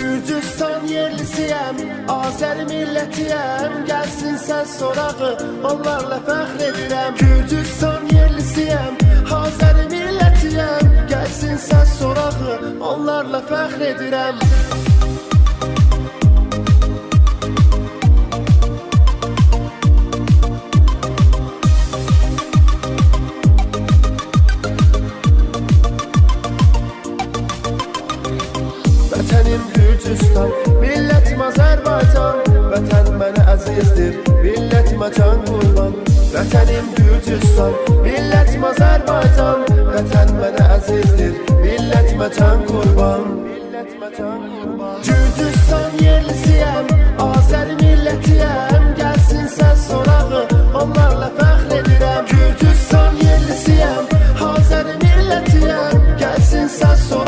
Gürcüstan yerlisiyəm, Azər millətiyəm. Gəlsin səs sorağı, onlarla fəxr edirəm. Gürcüstan yerlisiyəm, Azər millətiyəm. Gəlsin səs sorağı, onlarla fəxr edirəm. Vətənim Gürcüstan, millətim Azərbaycan Vətən mənə əzizdir, millətimə can qurban Vətənim Gürcüstan, millətim Azərbaycan Vətən mənə əzizdir, millətimə can qurban Gürcüstan yerlisiyəm, Azər millətiyəm Gəlsin səs sorağı, onlarla fəxr edirəm Gürcüstan yerlisiyəm, Azər millətiyəm Gəlsin səs sorağı,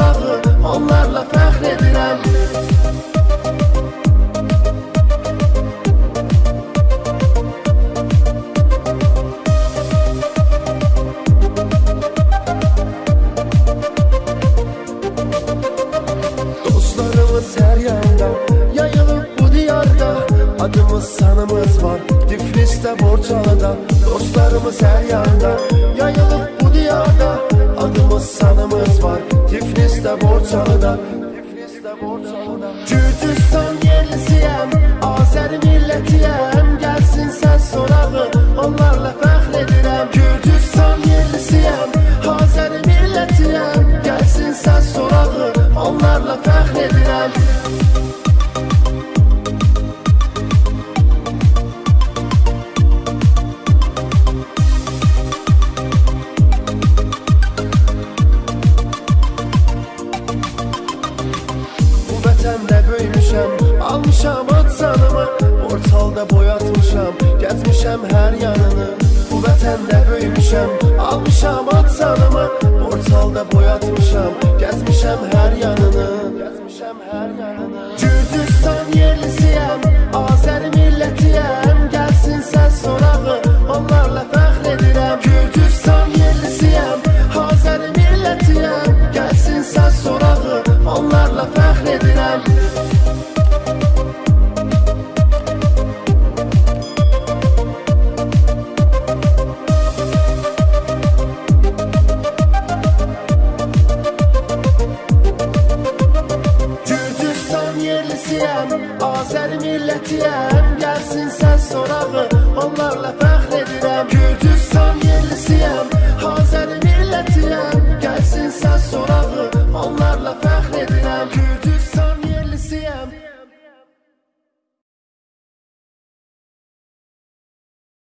Adımız sanımız var. Tiflis'te Borçalı'da Dostlarımız her yanda. Yayılıp bu diyarda Adımız sanımız var. Tiflis'te Borçalı'da Tiflis'te Borçalı'da Gürcistan yerlisiyem Azer milletiyem. Gelsin ses sorağı Onlarla fəxr edirəm Gürcistan yerlisiyem Azer millətiyəm Gelsin ses sorağı Onlarla fəxr edirəm almışam ad sanımı Portalda boyatmışam, gəzmişəm hər yanını. Bu vətəndə böyümüşəm, almışam ad sanımı Portalda boyatmışam, gəzmişəm hər yanını. Gəzmişəm hər yanını. Gürcüstan yerlisiyəm, millətiyəm Gəlsin səs sorağı, onlarla fəxr edirəm Gürcüstan yerlisiyəm, Azər millətiyəm Gəlsin səs sorağı, onlarla fəxr edirəm Gürcüstan yerlisiyəm